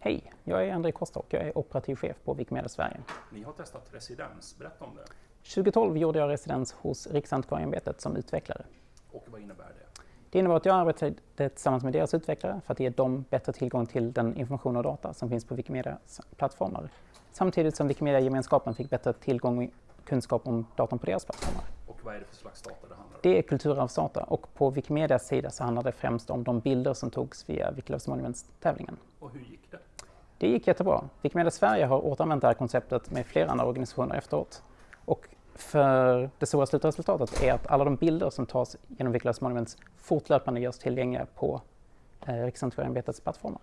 Hej, jag är André Kosta och jag är operativ chef på Wikimedia Sverige. Ni har testat residens, berätta om det. 2012 gjorde jag residens hos Riksantikvarieämbetet som utvecklare. Och vad innebär det? Det innebär att jag arbetade tillsammans med deras utvecklare för att ge dem bättre tillgång till den information och data som finns på Wikimedias plattformar. Samtidigt som Wikimedia-gemenskapen fick bättre tillgång och kunskap om datorn på deras plattformar. Och vad är det för slags data det handlar om? Det är kulturarvsdata och på Wikimedias sida så handlar det främst om de bilder som togs via Wikiloves Monuments-tävlingen. Och hur gick det? Det gick jättebra. Wikimedia Sverige har återanvänt det här konceptet med flera andra organisationer efteråt. Och för det stora slutresultatet är att alla de bilder som tas genom Wikileaks Monuments fortlöpande görs tillgängliga på eh, Riksantikvarieämbetets plattformar.